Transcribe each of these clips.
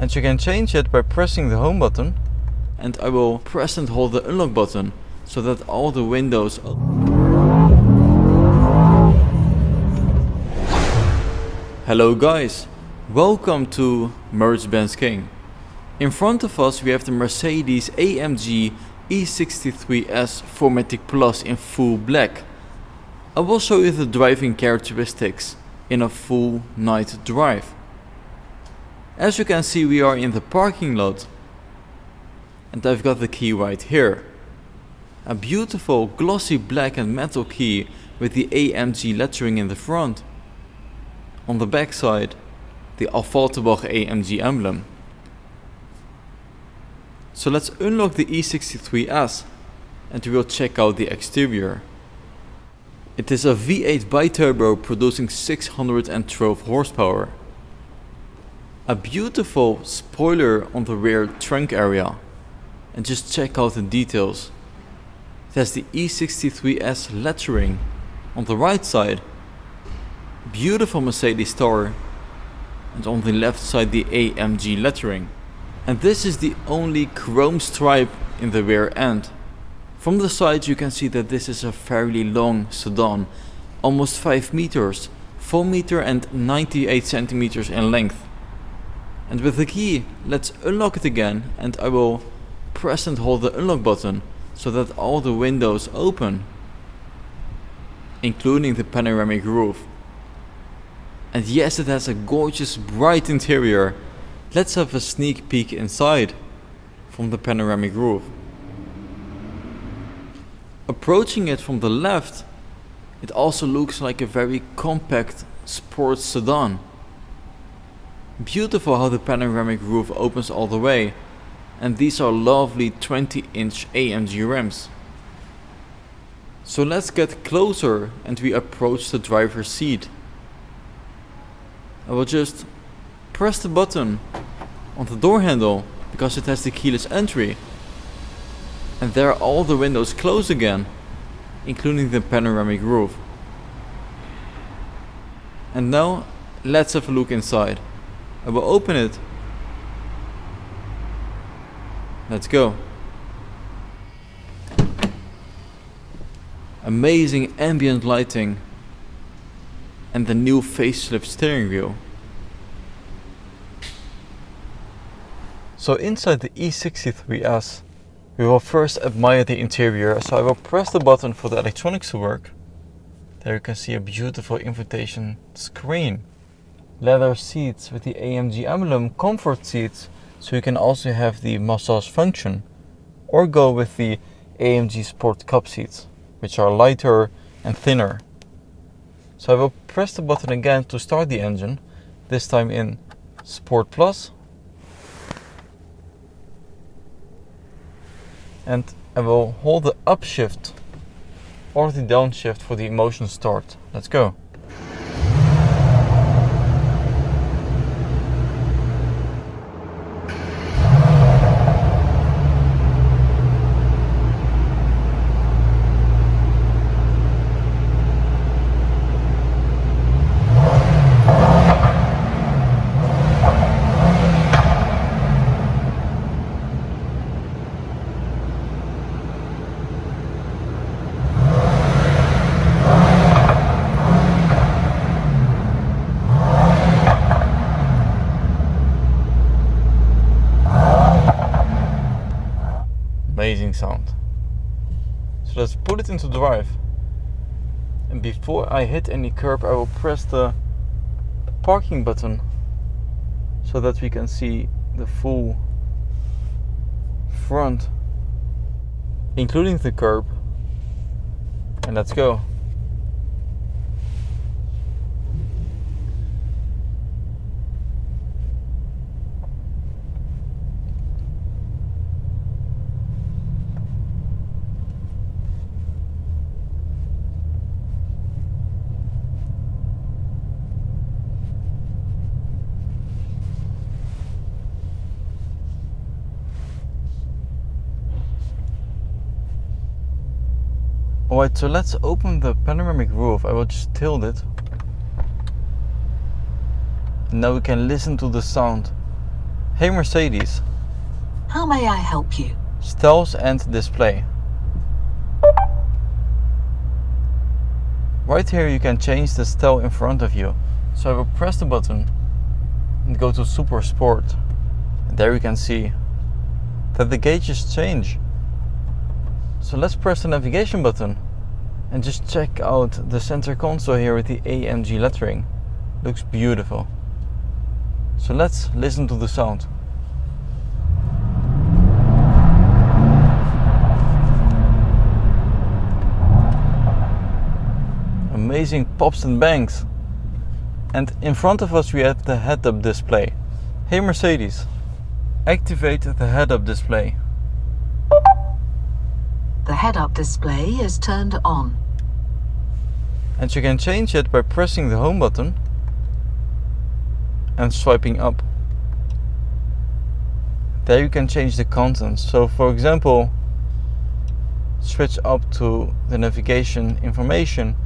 And you can change it by pressing the home button. And I will press and hold the unlock button so that all the windows Hello guys, welcome to Mercedes-Benz King. In front of us we have the Mercedes AMG E63S 4MATIC Plus in full black. I will show you the driving characteristics in a full night drive. As you can see we are in the parking lot and I've got the key right here. A beautiful glossy black and metal key with the AMG lettering in the front. On the back side the Affalterbach AMG emblem. So let's unlock the E63S and we will check out the exterior. It is a V8 biturbo producing 612 horsepower. A beautiful spoiler on the rear trunk area. And just check out the details. It has the E63S lettering on the right side. Beautiful Mercedes star. And on the left side the AMG lettering. And this is the only chrome stripe in the rear end. From the side you can see that this is a fairly long sedan, almost 5 meters, 4 meter and 98 centimeters in length. And with the key, let's unlock it again and I will press and hold the unlock button so that all the windows open, including the panoramic roof. And yes, it has a gorgeous bright interior Let's have a sneak peek inside from the panoramic roof. Approaching it from the left, it also looks like a very compact sports sedan. Beautiful how the panoramic roof opens all the way and these are lovely 20 inch AMG rims. So let's get closer and we approach the driver's seat. I will just press the button on the door handle because it has the keyless entry. And there all the windows close again, including the panoramic roof. And now let's have a look inside. I will open it. Let's go. Amazing ambient lighting and the new facelift steering wheel. So inside the E63S, we will first admire the interior. So I will press the button for the electronics to work. There you can see a beautiful invitation screen. Leather seats with the AMG emblem, comfort seats, so you can also have the massage function. Or go with the AMG Sport Cup seats, which are lighter and thinner. So I will press the button again to start the engine, this time in Sport Plus and I will hold the upshift or the downshift for the motion start. Let's go. amazing sound. So let's put it into drive. And before I hit any curb, I will press the parking button so that we can see the full front, including the curb. And let's go. Alright, so let's open the panoramic roof. I will just tilt it. Now we can listen to the sound. Hey Mercedes, How may I help you? Styles and display. Right here you can change the style in front of you. So I will press the button and go to Super Sport. And there you can see that the gauges change. So let's press the navigation button and just check out the center console here with the AMG lettering. Looks beautiful. So let's listen to the sound. Amazing pops and bangs. And in front of us we have the head-up display. Hey Mercedes, activate the head-up display. The head-up display is turned on. And you can change it by pressing the home button and swiping up. There you can change the contents. So for example, switch up to the navigation information,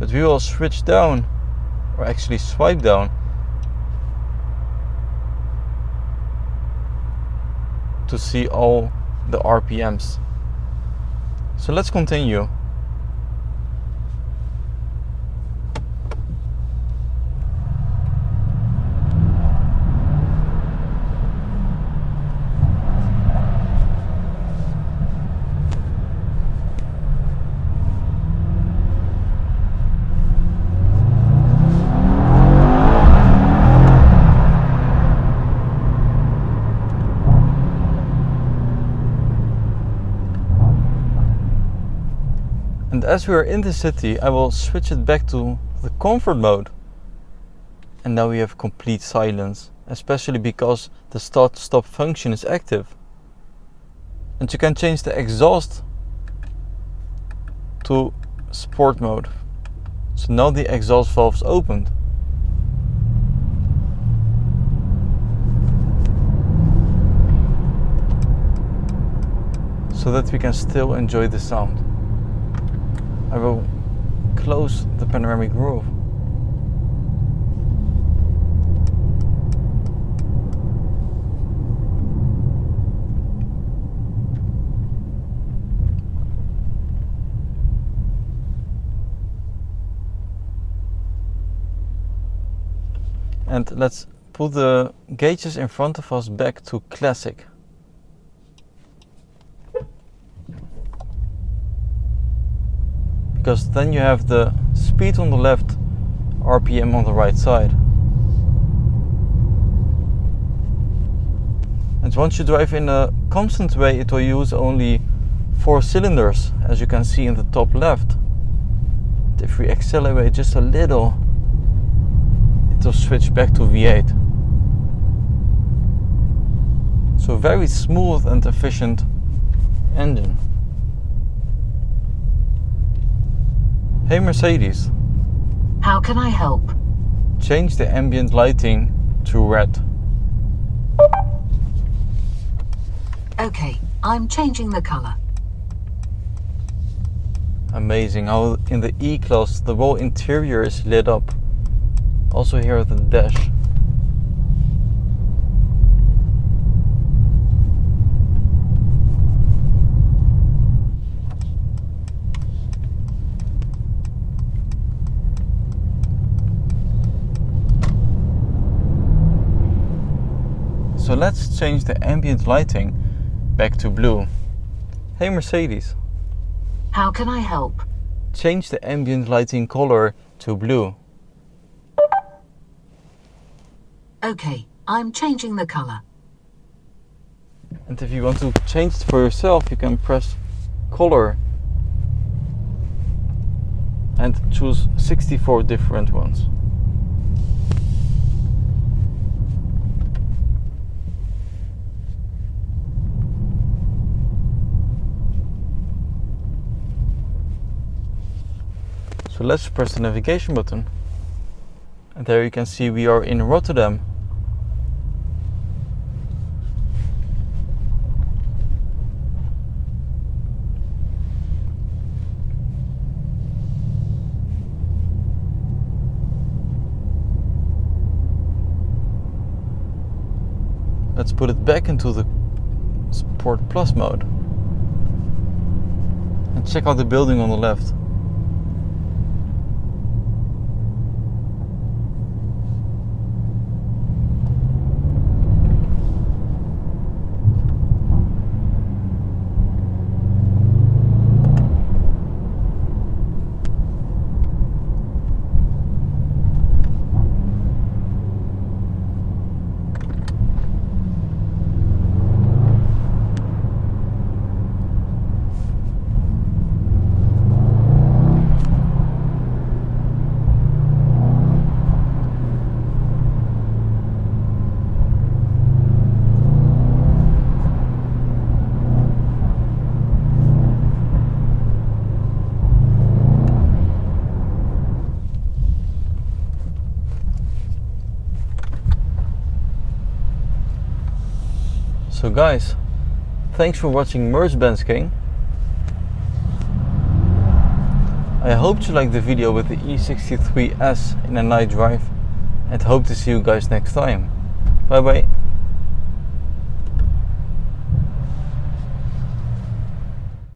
but we will switch down or actually swipe down to see all the RPMs. So let's continue. As we are in the city, I will switch it back to the comfort mode. And now we have complete silence, especially because the start stop function is active. And you can change the exhaust to sport mode. So now the exhaust valve is opened. So that we can still enjoy the sound. I will close the panoramic roof. And let's put the gauges in front of us back to classic. Because then you have the speed on the left, RPM on the right side. And once you drive in a constant way, it will use only four cylinders, as you can see in the top left. If we accelerate just a little, it will switch back to V8. So very smooth and efficient engine. Hey Mercedes, How can I help? change the ambient lighting to red. Okay, I'm changing the color. Amazing how in the E-Class the whole interior is lit up. Also here at the dash. So let's change the ambient lighting back to blue. Hey Mercedes, How can I help? change the ambient lighting color to blue. Okay, I'm changing the color. And if you want to change it for yourself, you can press color and choose 64 different ones. So let's press the navigation button. And there you can see we are in Rotterdam. Let's put it back into the Sport Plus mode. And check out the building on the left. So guys, thanks for watching Mercedes King. I hope you liked the video with the E63S in a night drive and hope to see you guys next time. Bye bye.